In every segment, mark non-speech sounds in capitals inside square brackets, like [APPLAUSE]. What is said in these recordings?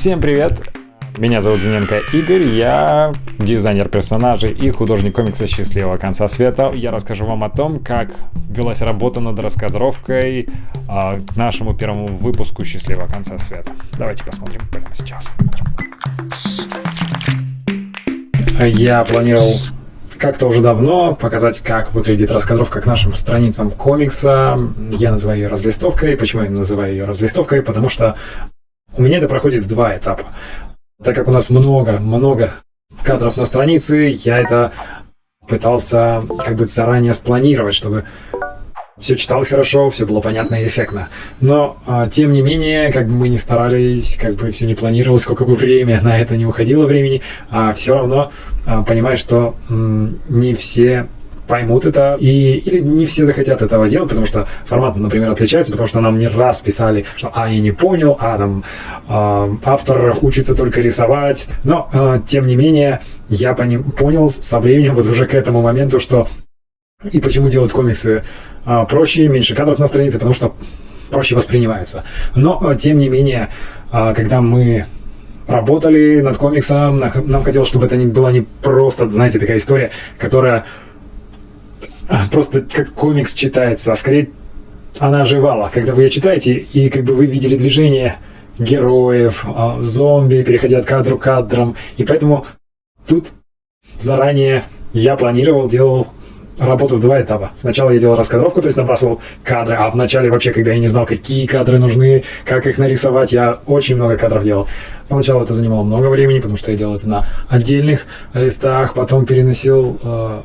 Всем привет! Меня зовут Зиненко Игорь, я дизайнер персонажей и художник комикса «Счастливого конца света». Я расскажу вам о том, как велась работа над раскадровкой э, к нашему первому выпуску «Счастливого конца света». Давайте посмотрим прямо сейчас. Я планировал как-то уже давно показать, как выглядит раскадровка к нашим страницам комикса. Я называю ее разлистовкой. Почему я называю ее разлистовкой? Потому что у меня это проходит в два этапа. Так как у нас много, много кадров на странице, я это пытался как бы заранее спланировать, чтобы все читалось хорошо, все было понятно и эффектно. Но, а, тем не менее, как бы мы не старались, как бы все не планировалось, сколько бы время на это не уходило времени, а все равно а, понимаешь, что не все поймут это, и, или не все захотят этого делать, потому что формат, например, отличается, потому что нам не раз писали, что «а, я не понял», «а, там, э, автор учится только рисовать». Но, э, тем не менее, я пони- понял со временем, вот уже к этому моменту, что и почему делать комиксы э, проще, меньше кадров на странице, потому что проще воспринимаются. Но, э, тем не менее, э, когда мы работали над комиксом, нам хотелось, чтобы это не была не просто, знаете, такая история, которая [LAUGHS] просто как комикс читается, а скорее она оживала. Когда вы ее читаете, и как бы вы видели движение героев, а, зомби, переходя от кадра к кадрам. И поэтому тут заранее я планировал, делал работу в два этапа. Сначала я делал раскадровку, то есть набрасывал кадры, а в начале вообще, когда я не знал, какие кадры нужны, как их нарисовать, я очень много кадров делал. Поначалу это занимало много времени, потому что я делал это на отдельных листах, потом переносил э,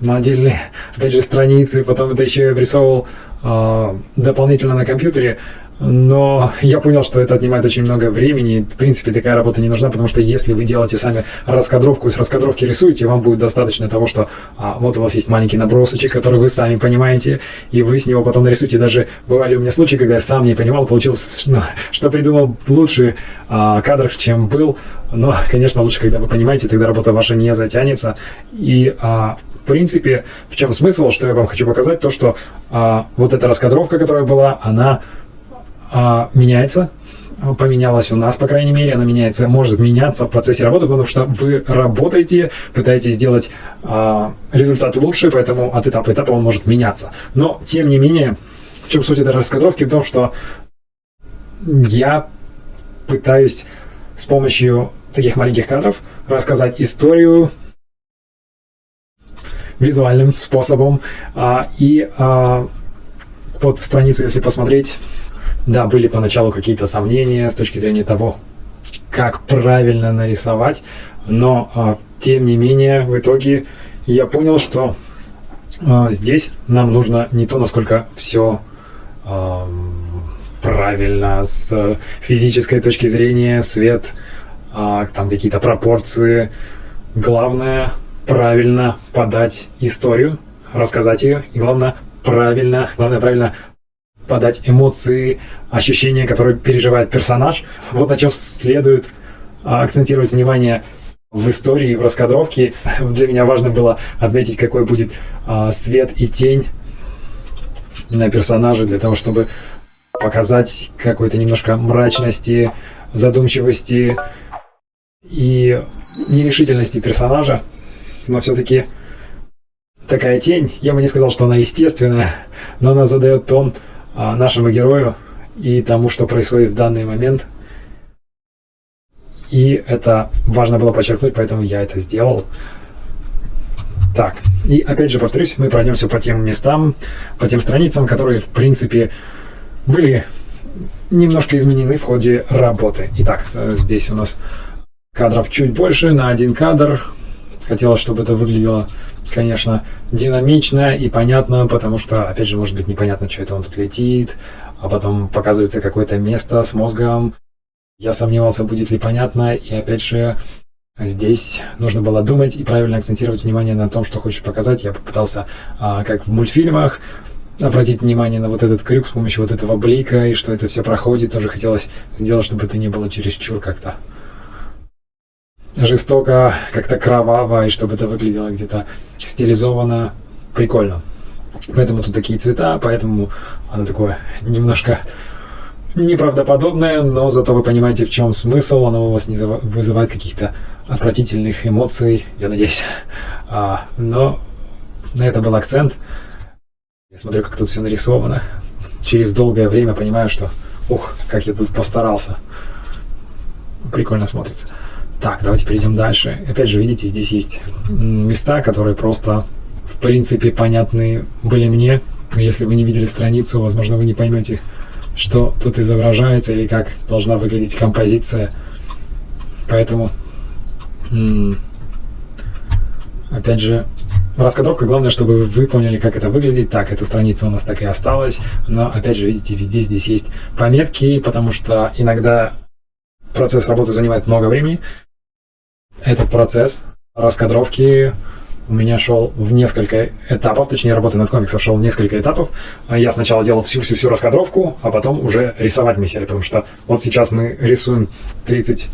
на отдельные, опять же, страницы, потом это еще и обрисовывал э, дополнительно на компьютере, но я понял, что это отнимает очень много времени. В принципе, такая работа не нужна, потому что если вы делаете сами раскадровку и с раскадровки рисуете, вам будет достаточно того, что а, вот у вас есть маленький набросочек, который вы сами понимаете, и вы с него потом нарисуете. Даже бывали у меня случаи, когда я сам не понимал, получилось, [LAUGHS] ну, что придумал лучший а, кадр, чем был. Но, конечно, лучше, когда вы понимаете, тогда работа ваша не затянется. И а, принципе, в чем смысл, что я вам хочу показать, то, что а, вот эта раскадровка, которая была, она а, меняется, поменялась у нас, по крайней мере, она меняется, может меняться в процессе работы, потому что вы работаете, пытаетесь сделать а, результат лучше, поэтому от этапа к этапу он может меняться. Но, тем не менее, в чем суть этой раскадровки? В том, что я пытаюсь с помощью таких маленьких кадров рассказать историю визуальным способом. А, и а, вот страницу, если посмотреть, да, были поначалу какие-то сомнения с точки зрения того, как правильно нарисовать, но а, тем не менее в итоге я понял, что а, здесь нам нужно не то, насколько все а, правильно с физической точки зрения, свет, а, там какие-то пропорции. Главное правильно подать историю, рассказать ее, и главное правильно, главное правильно подать эмоции, ощущения, которые переживает персонаж. Вот на чем следует а, акцентировать внимание в истории, в раскадровке. Для меня важно было отметить, какой будет а, свет и тень на персонаже, для того, чтобы показать какой-то немножко мрачности, задумчивости и нерешительности персонажа но все-таки такая тень, я бы не сказал, что она естественная, но она задает тон а, нашему герою и тому, что происходит в данный момент. И это важно было подчеркнуть, поэтому я это сделал. Так, и опять же повторюсь, мы пройдемся по тем местам, по тем страницам, которые, в принципе, были немножко изменены в ходе работы. Итак, здесь у нас кадров чуть больше, на один кадр Хотелось, чтобы это выглядело, конечно, динамично и понятно, потому что, опять же, может быть непонятно, что это он тут летит, а потом показывается какое-то место с мозгом. Я сомневался, будет ли понятно, и опять же, Здесь нужно было думать и правильно акцентировать внимание на том, что хочешь показать. Я попытался, а, как в мультфильмах, обратить внимание на вот этот крюк с помощью вот этого блика, и что это все проходит. Тоже хотелось сделать, чтобы это не было чересчур как-то жестоко, как-то кроваво, и чтобы это выглядело где-то стилизованно, прикольно. Поэтому тут такие цвета, поэтому оно такое немножко неправдоподобное, но зато вы понимаете, в чем смысл, оно у вас не вызывает каких-то отвратительных эмоций, я надеюсь. [LAUGHS] А, но на это был акцент. Я смотрю, как тут все нарисовано. Через долгое время понимаю, что ух, как я тут постарался. Прикольно смотрится. Так, давайте перейдем дальше. Опять же, видите, здесь есть места, которые просто, в принципе, понятны были мне. Если вы не видели страницу, возможно, вы не поймете, что тут изображается или как должна выглядеть композиция. Поэтому, опять же, Раскадровка, главное, чтобы вы поняли, как это выглядит. Так, эта страница у нас так и осталась. Но, опять же, видите, везде здесь есть пометки, потому что иногда процесс работы занимает много времени. Этот процесс раскадровки у меня шел в несколько этапов, точнее, работы над комиксом шел в несколько этапов. Я сначала делал всю-всю-всю раскадровку, а потом уже рисовать мы потому что вот сейчас мы рисуем 30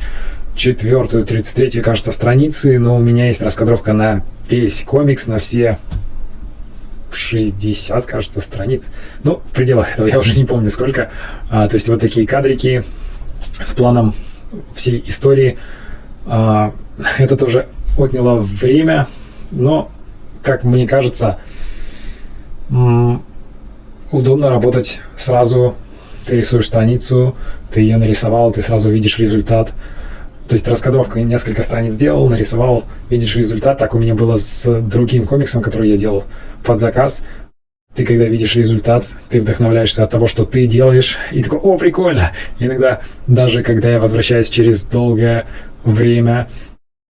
четвертую, 33 кажется, страницы, но у меня есть раскадровка на весь комикс, на все 60, кажется, страниц. Ну, в пределах этого я [LAUGHS] уже не помню сколько. А, то есть вот такие кадрики с планом всей истории. А, [LAUGHS] это тоже отняло время, но, как мне кажется, удобно работать сразу. Ты рисуешь страницу, ты ее нарисовал, ты сразу видишь результат. То есть раскадровка несколько страниц сделал, нарисовал, видишь результат. Так у меня было с другим комиксом, который я делал под заказ. Ты когда видишь результат, ты вдохновляешься от того, что ты делаешь, и такой, о, прикольно. Иногда даже когда я возвращаюсь через долгое время,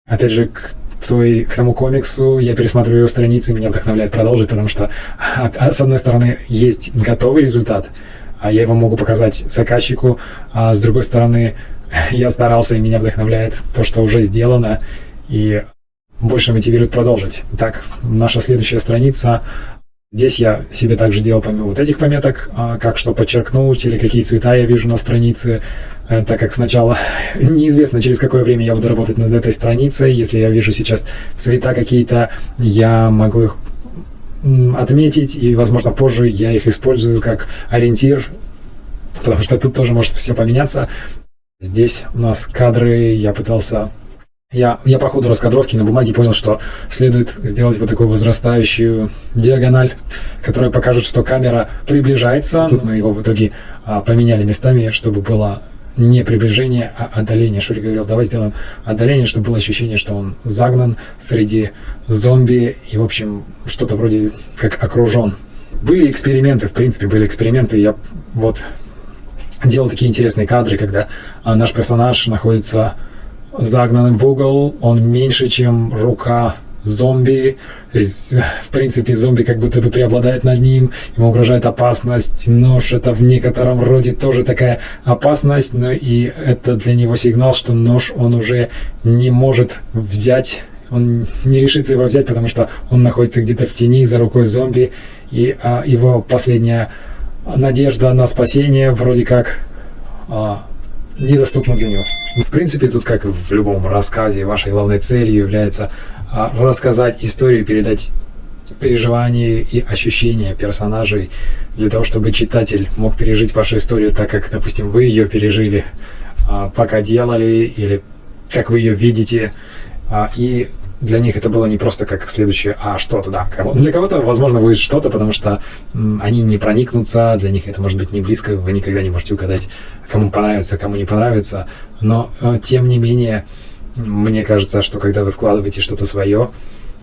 опять же, к той, к тому комиксу, я пересматриваю его страницы, меня вдохновляет продолжить, потому что, а, с одной стороны, есть готовый результат, а я его могу показать заказчику, а с другой стороны, [LAUGHS] я старался, и меня вдохновляет то, что уже сделано, и больше мотивирует продолжить. Так, наша следующая страница. Здесь я себе также делал помимо вот этих пометок, а, как что подчеркнуть или какие цвета я вижу на странице, э, так как сначала [LAUGHS] неизвестно, через какое время я буду работать над этой страницей. Если я вижу сейчас цвета какие-то, я могу их отметить, и, возможно, позже я их использую как ориентир, потому что тут тоже может все поменяться. Здесь у нас кадры, я пытался... Я, я по ходу раскадровки на бумаге понял, что следует сделать вот такую возрастающую диагональ, которая покажет, что камера приближается. Мы его в итоге а, поменяли местами, чтобы было не приближение, а отдаление. Шури говорил, давай сделаем отдаление, чтобы было ощущение, что он загнан среди зомби и, в общем, что-то вроде как окружен. Были эксперименты, в принципе, были эксперименты. Я вот делал такие интересные кадры, когда а, наш персонаж находится загнанным в угол, он меньше, чем рука зомби, то есть, в принципе, зомби как будто бы преобладает над ним, ему угрожает опасность, нож это в некотором роде тоже такая опасность, но и это для него сигнал, что нож он уже не может взять, он не решится его взять, потому что он находится где-то в тени за рукой зомби, и а, его последняя надежда на спасение вроде как а, недоступна для него. В принципе, тут, как в любом рассказе, вашей главной целью является а, рассказать историю, передать переживания и ощущения персонажей для того, чтобы читатель мог пережить вашу историю так, как, допустим, вы ее пережили, а, пока делали, или как вы ее видите, а, и для них это было не просто как следующее, а что-то, да. Для кого-то, возможно, будет что-то, потому что они не проникнутся, для них это может быть не близко, вы никогда не можете угадать, кому понравится, кому не понравится. Но, э, тем не менее, мне кажется, что когда вы вкладываете что-то свое,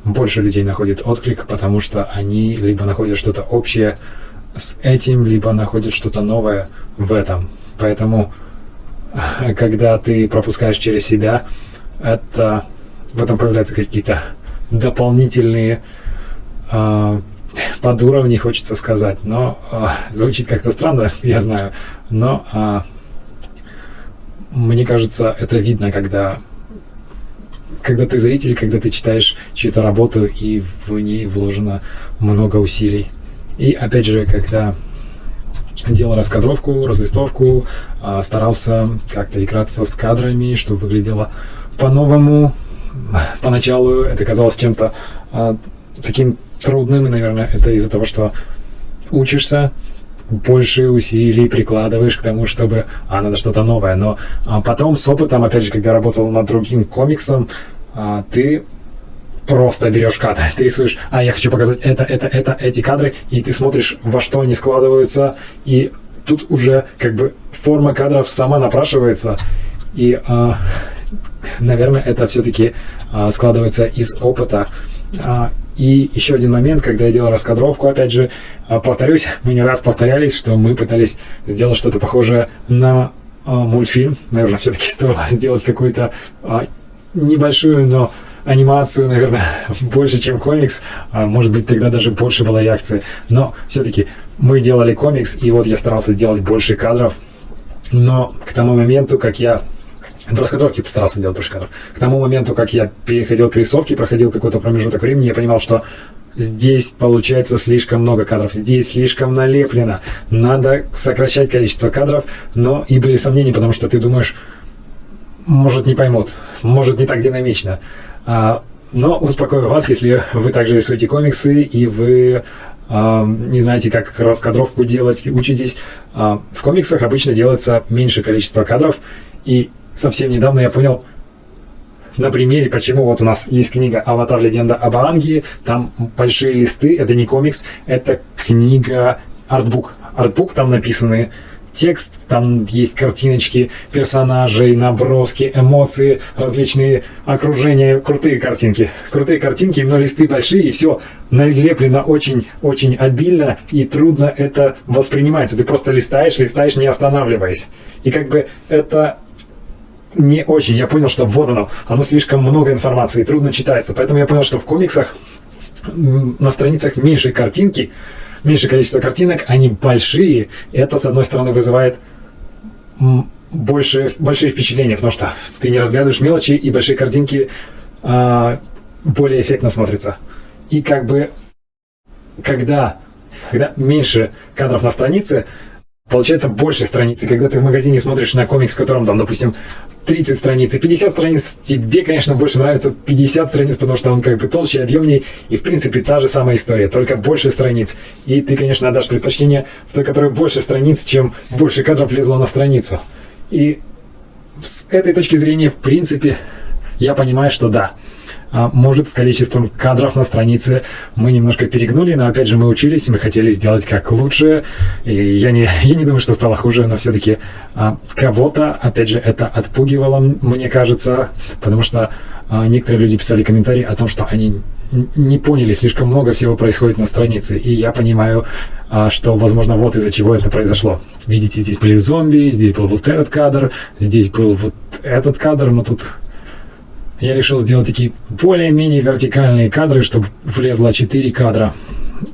больше людей находит отклик, потому что они либо находят что-то общее с этим, либо находят что-то новое в этом. Поэтому, [LAUGHS] когда ты пропускаешь через себя, это в этом появляются какие-то дополнительные э, подуровни, хочется сказать. Но э, звучит как-то странно, [LAUGHS] я знаю. Но э, мне кажется, это видно, когда когда ты зритель, когда ты читаешь чью-то работу, и в ней вложено много усилий. И опять же, когда делал раскадровку, разлистовку, старался как-то играться с кадрами, чтобы выглядело по-новому, поначалу это казалось чем-то а, таким трудным, и, наверное, это из-за того, что учишься, больше усилий прикладываешь к тому, чтобы, а, надо что-то новое. Но а, потом с опытом, опять же, когда работал над другим комиксом, а, ты просто берешь кадры, [LAUGHS] ты рисуешь, а я хочу показать это, это, это, эти кадры, и ты смотришь, во что они складываются, и тут уже как бы форма кадров сама напрашивается, и, а, наверное, это все-таки а, складывается из опыта. А, и еще один момент, когда я делал раскадровку, опять же, а, повторюсь, [LAUGHS] мы не раз повторялись, что мы пытались сделать что-то похожее на мультфильм. Наверное, все-таки [LAUGHS] стоило сделать какую-то небольшую, но анимацию, наверное, [LAUGHS] больше, чем комикс. Может быть, тогда даже больше было реакции. Но все-таки мы делали комикс, и вот я старался сделать больше кадров. Но к тому моменту, как я в раскадровке постарался делать больше кадров. К тому моменту, как я переходил к рисовке, проходил какой-то промежуток времени, я понимал, что здесь получается слишком много кадров, здесь слишком налеплено. Надо сокращать количество кадров, но и были сомнения, потому что ты думаешь, может не поймут, может не так динамично. А, но успокою вас, если вы также рисуете комиксы и вы а, не знаете, как раскадровку делать, учитесь. А, в комиксах обычно делается меньше количество кадров, и совсем недавно я понял на примере, почему вот у нас есть книга «Аватар. Легенда об Аанге», там большие листы, это не комикс, это книга артбук. Артбук, там написаны текст, там есть картиночки персонажей, наброски, эмоции, различные окружения, крутые картинки. Крутые картинки, но листы большие, и все налеплено очень-очень обильно, и трудно это воспринимается. Ты просто листаешь, листаешь, не останавливаясь. И как бы это не очень. Я понял, что вот оно, оно слишком много информации, трудно читается. Поэтому я понял, что в комиксах на страницах меньше картинки, меньше количество картинок, они большие. Это, с одной стороны, вызывает больше, большие впечатления, потому что ты не разглядываешь мелочи, и большие картинки а, более эффектно смотрятся. И как бы, когда, когда меньше кадров на странице, получается больше страниц. И когда ты в магазине смотришь на комикс, в котором там, допустим, 30 страниц и 50 страниц, тебе, конечно, больше нравится 50 страниц, потому что он как бы толще, объемнее, и, в принципе, та же самая история, только больше страниц. И ты, конечно, отдашь предпочтение в той, которой больше страниц, чем больше кадров влезло на страницу. И с этой точки зрения, в принципе, я понимаю, что да, а, может, с количеством кадров на странице мы немножко перегнули, но опять же мы учились, мы хотели сделать как лучше. И я не, [LAUGHS] я не думаю, что стало хуже, но все-таки а, кого-то, опять же, это отпугивало, мне кажется, потому что а, некоторые люди писали комментарии о том, что они не поняли, слишком много всего происходит на странице. И я понимаю, что, возможно, вот из-за чего это произошло. Видите, здесь были зомби, здесь был вот этот кадр, здесь был вот этот кадр, но тут я решил сделать такие более-менее вертикальные кадры, чтобы влезло 4 кадра.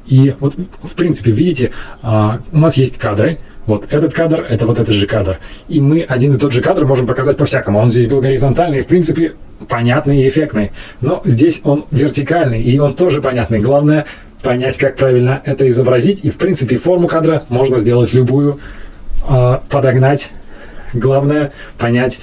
И вот, в принципе, видите, а, у нас есть кадры. Вот этот кадр, это вот этот же кадр. И мы один и тот же кадр можем показать по-всякому. Он здесь был горизонтальный, в принципе, понятный и эффектный. Но здесь он вертикальный, и он тоже понятный. Главное понять, как правильно это изобразить. И, в принципе, форму кадра можно сделать любую, а, подогнать. Главное понять,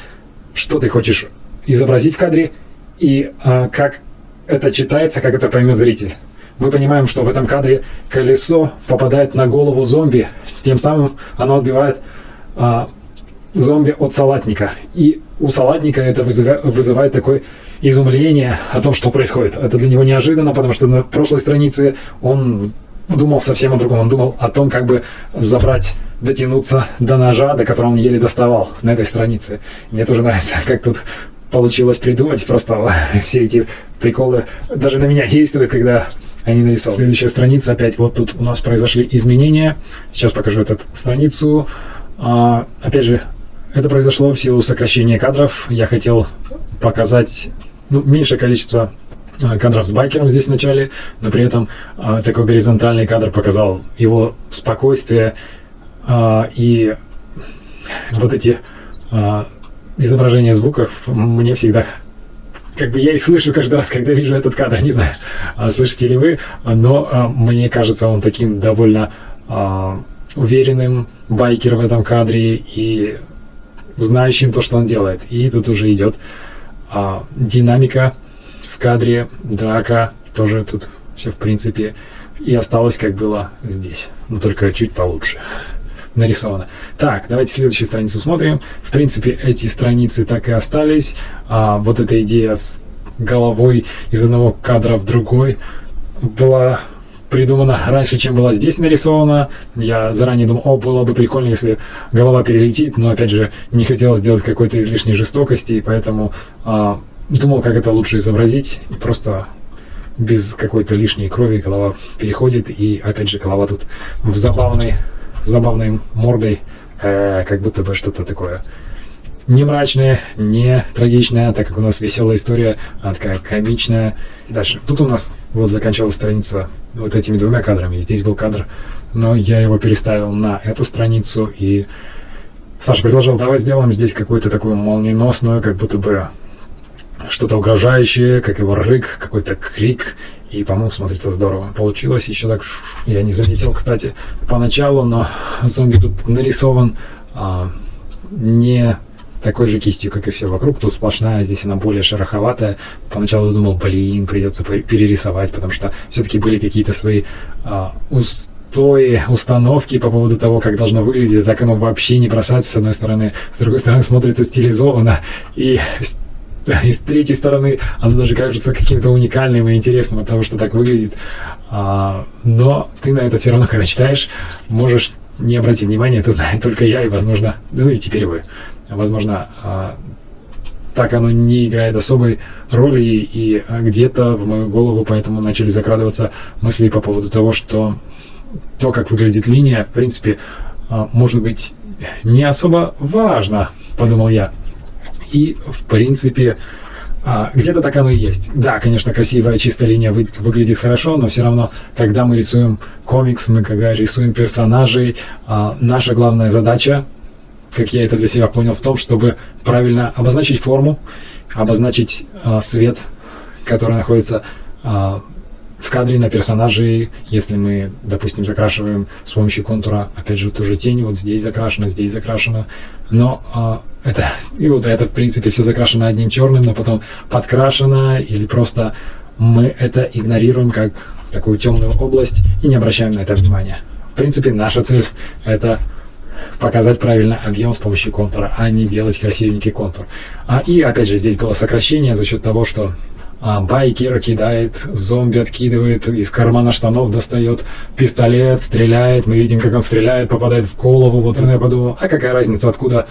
что ты хочешь изобразить в кадре и а, как это читается, как это поймет зритель. Мы понимаем, что в этом кадре колесо попадает на голову зомби, тем самым оно отбивает а, зомби от салатника. И у салатника это вызывает, вызывает такое изумление о том, что происходит. Это для него неожиданно, потому что на прошлой странице он думал совсем о другом. Он думал о том, как бы забрать, дотянуться до ножа, до которого он еле доставал на этой странице. Мне тоже нравится, [LAUGHS] как тут получилось придумать. Просто [LAUGHS] все эти приколы даже на меня действуют, когда они нарисованы. Следующая страница опять. Вот тут у нас произошли изменения. Сейчас покажу эту страницу. А, опять же, это произошло в силу сокращения кадров. Я хотел показать ну, меньшее количество а, кадров с байкером здесь в начале, но при этом а, такой горизонтальный кадр показал его спокойствие а, и вот эти а, изображение звуков мне всегда как бы я их слышу каждый раз, когда вижу этот кадр, не знаю, а слышите ли вы, но а, мне кажется он таким довольно а, уверенным байкер в этом кадре и знающим то, что он делает. И тут уже идет динамика в кадре, драка, тоже тут все в принципе и осталось, как было здесь, но только чуть получше нарисовано. Так, давайте следующую страницу смотрим. В принципе, эти страницы так и остались. А, вот эта идея с головой из одного кадра в другой была придумана раньше, чем была здесь нарисована. Я заранее думал, о, было бы прикольно, если голова перелетит, но, опять же, не хотел сделать какой-то излишней жестокости, и поэтому а, думал, как это лучше изобразить. Просто без какой-то лишней крови голова переходит, и, опять же, голова тут в забавной, забавной мордой, э, как будто бы что-то такое не мрачная, не трагичная, так как у нас веселая история, а такая комичная. Дальше. Тут у нас вот заканчивалась страница вот этими двумя кадрами. Здесь был кадр, но я его переставил на эту страницу, и Саша предложил, давай сделаем здесь какую-то такую молниеносную, как будто бы что-то угрожающее, как его рык, какой-то крик, и, по-моему, смотрится здорово. Получилось еще так, я не заметил, кстати, поначалу, но зомби тут нарисован а, не такой же кистью, как и все вокруг. Тут сплошная, здесь она более шероховатая. Поначалу думал, блин, придется перерисовать, потому что все-таки были какие-то свои а, устои, установки по поводу того, как должно выглядеть. Так оно вообще не бросается с одной стороны, с другой стороны смотрится стилизованно. И [LAUGHS] и с третьей стороны оно даже кажется каким-то уникальным и интересным от того, что так выглядит. А, но ты на это все равно, когда читаешь, можешь не обратить внимания, это знает только я и, возможно, ну и теперь вы возможно, а, так оно не играет особой роли, и где-то в мою голову поэтому начали закрадываться мысли по поводу того, что то, как выглядит линия, в принципе, а, может быть не особо важно, подумал я. И, в принципе, а, где-то так оно и есть. Да, конечно, красивая чистая линия вы, выглядит хорошо, но все равно, когда мы рисуем комикс, мы когда рисуем персонажей, наша главная задача как я это для себя понял, в том, чтобы правильно обозначить форму, обозначить э, свет, который находится в кадре на персонаже, если мы, допустим, закрашиваем с помощью контура, опять же, ту же тень, вот здесь закрашена, здесь закрашена, но это, и вот это, в принципе, все закрашено одним черным, но потом подкрашено, или просто мы это игнорируем как такую темную область и не обращаем на это внимания. В принципе, наша цель — это показать правильно объем с помощью контура, а не делать красивенький контур. А, и опять же, здесь было сокращение за счет того, что а, байкер кидает, зомби откидывает, из кармана штанов достает пистолет, стреляет, мы видим, как он стреляет, попадает в голову. Вот я подумал, а какая разница, откуда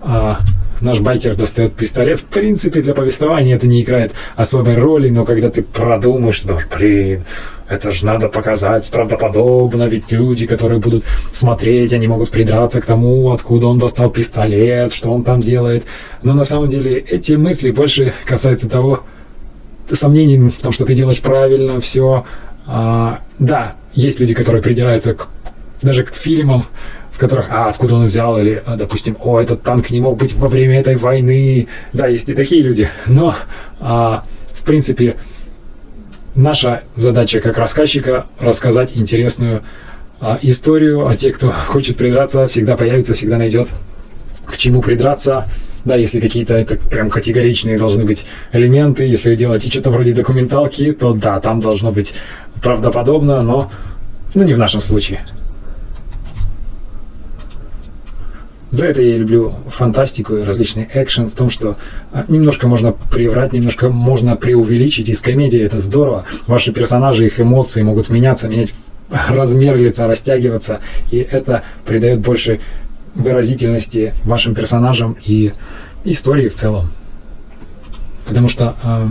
а, наш байкер достает пистолет. В принципе, для повествования это не играет особой роли, но когда ты продумаешь, думаешь, блин, это же надо показать правдоподобно, ведь люди, которые будут смотреть, они могут придраться к тому, откуда он достал пистолет, что он там делает. Но на самом деле эти мысли больше касаются того, сомнений в том, что ты делаешь правильно все. А, да, есть люди, которые придираются к, даже к фильмам, которых, а, откуда он взял, или, а, допустим, о, этот танк не мог быть во время этой войны. Да, есть и такие люди. Но, а, в принципе, наша задача как рассказчика рассказать интересную а, историю, а те, кто [LAUGHS] хочет придраться, всегда появится, всегда найдет к чему придраться. Да, если какие-то это прям категоричные должны быть элементы, если вы делаете что-то вроде документалки, то да, там должно быть правдоподобно, но ну, не в нашем случае. За это я люблю фантастику и различный экшен в том, что а, немножко можно приврать, немножко можно преувеличить. Из комедии это здорово. Ваши персонажи, их эмоции могут меняться, менять [LAUGHS] размер лица, растягиваться. И это придает больше выразительности вашим персонажам и истории в целом. Потому что э,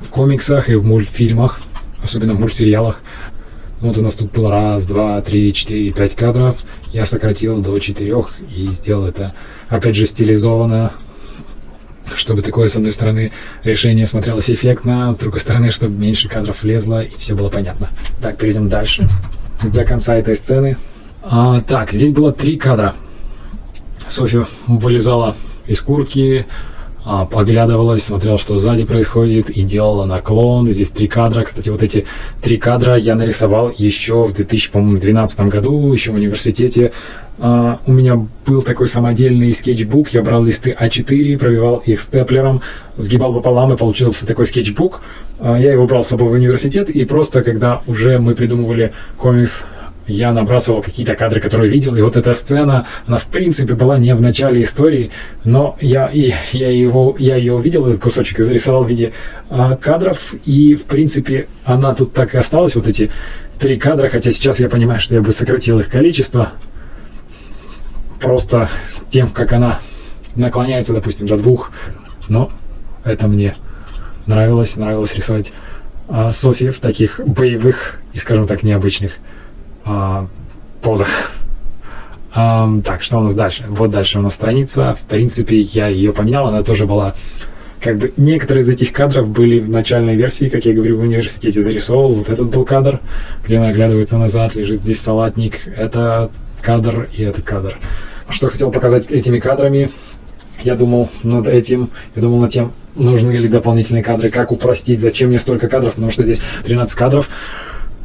в комиксах и в мультфильмах, особенно в мультсериалах, вот у нас тут было раз, два, три, четыре, пять кадров. Я сократил до четырех и сделал это, опять же, стилизованно, чтобы такое, с одной стороны, решение смотрелось эффектно, с другой стороны, чтобы меньше кадров влезло и все было понятно. Так, перейдем дальше. Для конца этой сцены. А, так, здесь было три кадра. Софья вылезала из куртки, поглядывалась, смотрела, что сзади происходит, и делала наклон. Здесь три кадра. Кстати, вот эти три кадра я нарисовал еще в 2012 году, еще в университете. А, у меня был такой самодельный скетчбук. Я брал листы А4, пробивал их степлером, сгибал пополам, и получился такой скетчбук. А, я его брал с собой в университет, и просто когда уже мы придумывали комикс я набрасывал какие-то кадры, которые видел, и вот эта сцена, она в принципе была не в начале истории, но я, и, я, его, я ее увидел, этот кусочек, и зарисовал в виде а, кадров, и в принципе она тут так и осталась, вот эти три кадра, хотя сейчас я понимаю, что я бы сократил их количество, просто тем, как она наклоняется, допустим, до двух, но это мне нравилось, нравилось рисовать а, Софи в таких боевых и, скажем так, необычных а, позах. А, так, что у нас дальше? Вот дальше у нас страница. В принципе, я ее поменял, она тоже была как бы некоторые из этих кадров были в начальной версии, как я говорю, в университете зарисовал. Вот этот был кадр, где она оглядывается назад, лежит здесь салатник. Это кадр и этот кадр. Что хотел показать этими кадрами? Я думал над этим, я думал над тем, нужны ли дополнительные кадры, как упростить, зачем мне столько кадров, потому что здесь 13 кадров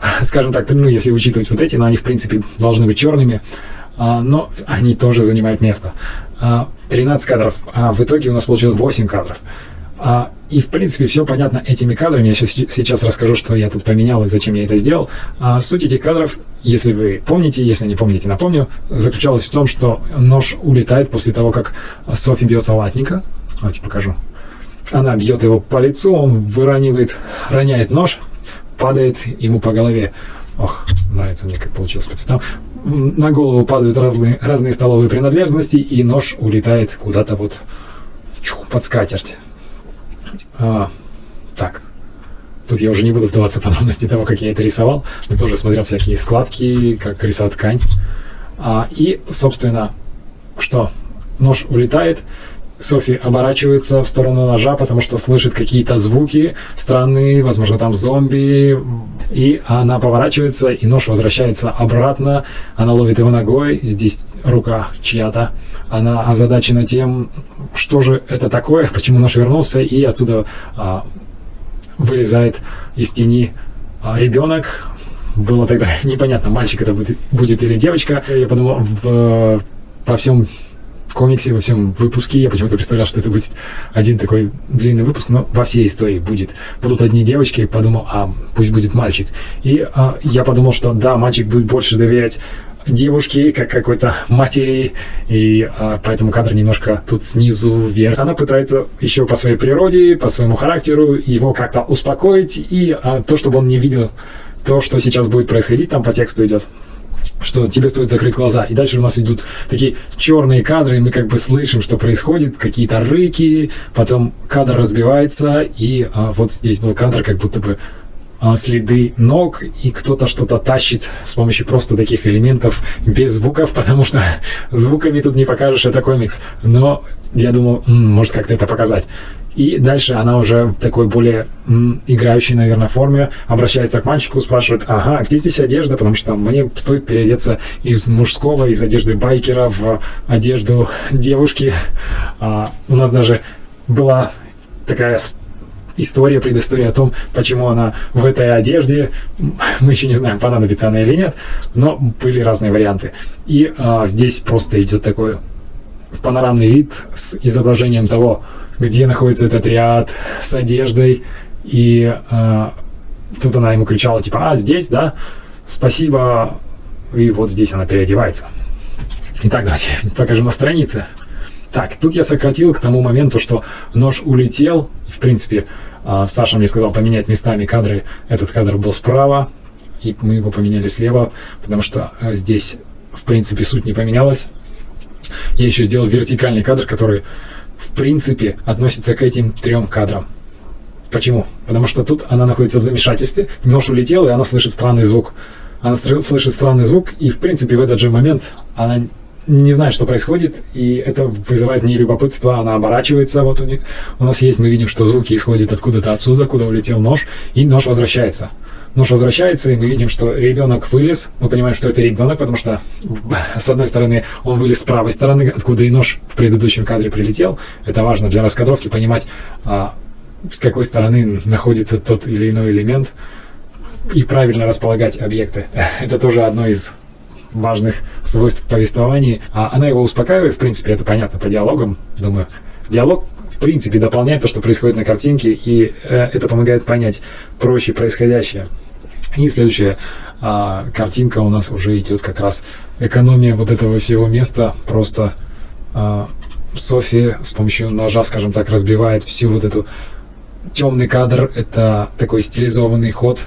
[LAUGHS] скажем так, ну, если учитывать вот эти, но они, в принципе, должны быть черными, а, но они тоже занимают место. 13 а, кадров, а в итоге у нас получилось 8 кадров. А, и, в принципе, все понятно этими кадрами. Я сейчас, сейчас расскажу, что я тут поменял и зачем я это сделал. Суть этих кадров, если вы помните, если не помните, напомню, заключалась в том, что нож улетает после того, как Софи бьет салатника. Давайте покажу. Она бьет его по лицу, он выранивает, роняет нож, падает ему по голове. Ох, нравится мне, как получилось по цветам. На голову падают разные, разные столовые принадлежности, и нож улетает куда-то вот чух, под скатерть. А, так, Тут я уже не буду вдаваться подробности того, как я это рисовал. Я тоже смотрел всякие складки, как рисовать ткань. А, и, собственно, что? Нож улетает, Софи оборачивается в сторону ножа, потому что слышит какие-то звуки странные, возможно, там зомби. И она поворачивается, и нож возвращается обратно. Она ловит его ногой. Здесь рука чья-то. Она озадачена тем, что же это такое, [LAUGHS] почему нож вернулся, и отсюда а, вылезает из тени а, ребенок. Было тогда [LAUGHS] непонятно, мальчик это будет, будет или девочка. Я подумал, в, во всем комиксе, во всем выпуске. Я почему-то представлял, что это будет один такой длинный выпуск, но во всей истории будет. Будут одни девочки, подумал, а пусть будет мальчик. И а, я подумал, что да, мальчик будет больше доверять девушке, как какой-то матери, и а, поэтому кадр немножко тут снизу вверх. Она пытается еще по своей природе, по своему характеру его как-то успокоить, и а, то, чтобы он не видел то, что сейчас будет происходить, там по тексту идет что тебе стоит закрыть глаза. И дальше у нас идут такие черные кадры, и мы как бы слышим, что происходит, какие-то рыки, потом кадр разбивается, и а, вот здесь был кадр, как будто бы а, следы ног, и кто-то что-то тащит с помощью просто таких элементов без звуков, [LAUGHS] потому что звуками тут не покажешь, это комикс. Но я думал, может как-то это показать. И дальше она уже в такой более м, играющей, наверное, форме обращается к мальчику, спрашивает, ага, где здесь одежда, потому что мне стоит переодеться из мужского, из одежды байкера в одежду девушки. А, у нас даже была такая история, предыстория о том, почему она в этой одежде. Мы еще не знаем, понадобится она или нет, но были разные варианты. И а, здесь просто идет такой панорамный вид с изображением того, где находится этот ряд с одеждой. И э, тут она ему кричала, типа, а, здесь, да, спасибо. И вот здесь она переодевается. Итак, давайте покажу на странице. Так, тут я сократил к тому моменту, что нож улетел. В принципе, э, Саша мне сказал поменять местами кадры. Этот кадр был справа, и мы его поменяли слева, потому что э, здесь, в принципе, суть не поменялась. Я еще сделал вертикальный кадр, который в принципе относится к этим трем кадрам. Почему? Потому что тут она находится в замешательстве, нож улетел, и она слышит странный звук. Она слышит странный звук, и в принципе в этот же момент она не знает, что происходит, и это вызывает не любопытство, она оборачивается, вот у, них, у нас есть, мы видим, что звуки исходят откуда-то отсюда, куда улетел нож, и нож возвращается. Нож возвращается, и мы видим, что ребенок вылез, мы понимаем, что это ребенок, потому что [LAUGHS] с одной стороны он вылез с правой стороны, откуда и нож в предыдущем кадре прилетел, это важно для раскадровки понимать, а, с какой стороны находится тот или иной элемент, и правильно располагать объекты. [LAUGHS] Это тоже одно из важных свойств повествования. А она его успокаивает, в принципе, это понятно по диалогам, думаю. Диалог, в принципе, дополняет то, что происходит на картинке, и э, это помогает понять проще происходящее. И следующая а, картинка у нас уже идет как раз экономия вот этого всего места. Просто а, Софи с помощью ножа, скажем так, разбивает всю вот эту темный кадр. Это такой стилизованный ход,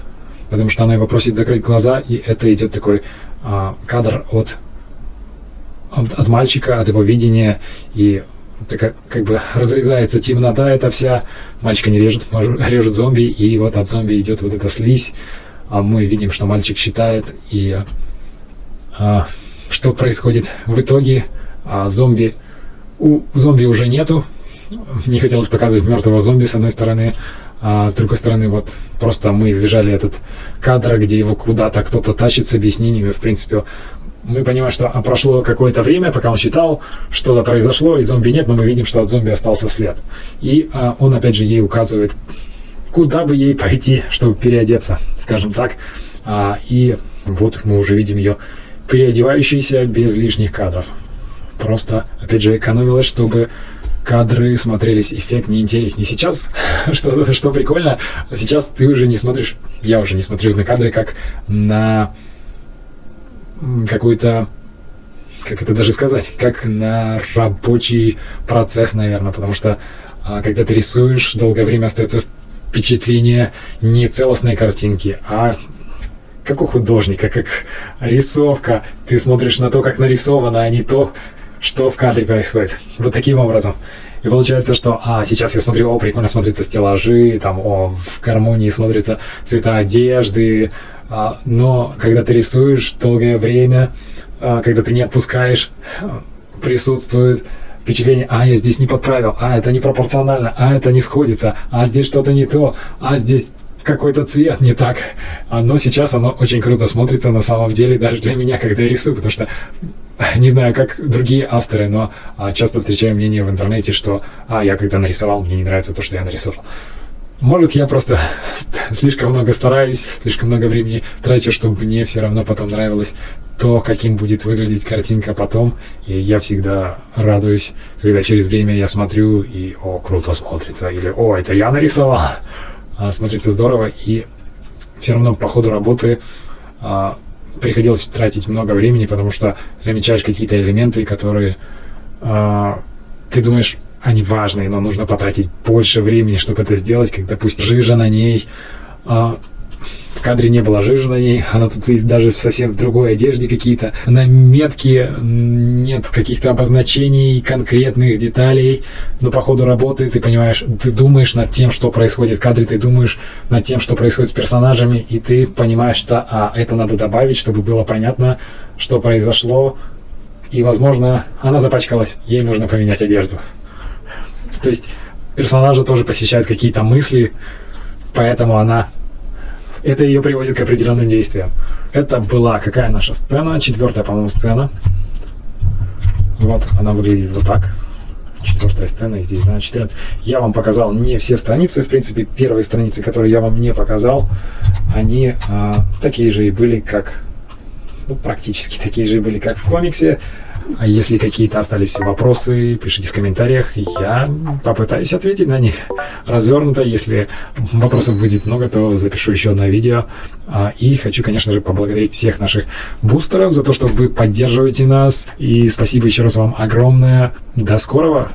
потому что она его просит закрыть глаза, и это идет такой а, кадр от, от, от мальчика, от его видения, и так, как бы разрезается темнота эта вся, мальчика не режет, режет зомби, и вот от зомби идет вот эта слизь, а мы видим, что мальчик считает, и а, что происходит в итоге, а зомби, у зомби уже нету, не хотелось показывать мертвого зомби с одной стороны, а с другой стороны, вот просто мы избежали этот кадр, где его куда-то кто-то тащит с объяснениями. В принципе, мы понимаем, что а, прошло какое-то время, пока он читал, что-то произошло, и зомби нет, но мы видим, что от зомби остался след. И а, он, опять же, ей указывает, куда бы ей пойти, чтобы переодеться, скажем так. А, и вот мы уже видим ее переодевающейся без лишних кадров. Просто, опять же, экономилась, чтобы кадры смотрелись эффектнее, интереснее. Сейчас, [LAUGHS] что, что прикольно, сейчас ты уже не смотришь, я уже не смотрю на кадры, как на какую-то, как это даже сказать, как на рабочий процесс, наверное, потому что а, когда ты рисуешь, долгое время остается впечатление не целостной картинки, а как у художника, как рисовка. Ты смотришь на то, как нарисовано, а не то, что в кадре происходит. Вот таким образом. И получается, что, а, сейчас я смотрю, о, прикольно смотрятся стеллажи, там, о, в гармонии смотрятся цвета одежды, а, но когда ты рисуешь долгое время, а, когда ты не отпускаешь, присутствует впечатление, а, я здесь не подправил, а, это непропорционально, а, это не сходится, а, здесь что-то не то, а, здесь какой-то цвет не так. Но сейчас оно очень круто смотрится на самом деле, даже для меня, когда я рисую, потому что не знаю, как другие авторы, но а, часто встречаю мнение в интернете, что а, я когда нарисовал, мне не нравится то, что я нарисовал. Может, я просто слишком много стараюсь, слишком много времени трачу, чтобы мне все равно потом нравилось то, каким будет выглядеть картинка потом. И я всегда радуюсь, когда через время я смотрю и «О, круто смотрится!» или «О, это я нарисовал!» А, Смотрится здорово, и все равно по ходу работы а, приходилось тратить много времени, потому что замечаешь какие-то элементы, которые э, ты думаешь, они важные, но нужно потратить больше времени, чтобы это сделать, как, допустим, жижа на ней, в кадре не было жижи на ней, она тут даже совсем в другой одежде какие-то. На метке нет каких-то обозначений, конкретных деталей, но по ходу работы ты понимаешь, ты думаешь над тем, что происходит в кадре, ты думаешь над тем, что происходит с персонажами, и ты понимаешь, что а, это надо добавить, чтобы было понятно, что произошло, и, возможно, она запачкалась, ей нужно поменять одежду. То есть персонажа тоже посещают какие-то мысли, поэтому она это ее приводит к определенным действиям. Это была какая наша сцена? Четвертая, по-моему, сцена. Вот, она выглядит вот так. Четвертая сцена, здесь 12-14. Я вам показал не все страницы. В принципе, первые страницы, которые я вам не показал, они а, такие же и были, как... Ну, практически такие же и были, как в комиксе. А если какие-то остались вопросы, пишите в комментариях, я попытаюсь ответить на них развернуто. Если вопросов будет много, то запишу еще одно видео. А, и хочу, конечно же, поблагодарить всех наших бустеров за то, что вы поддерживаете нас. И спасибо еще раз вам огромное. До скорого!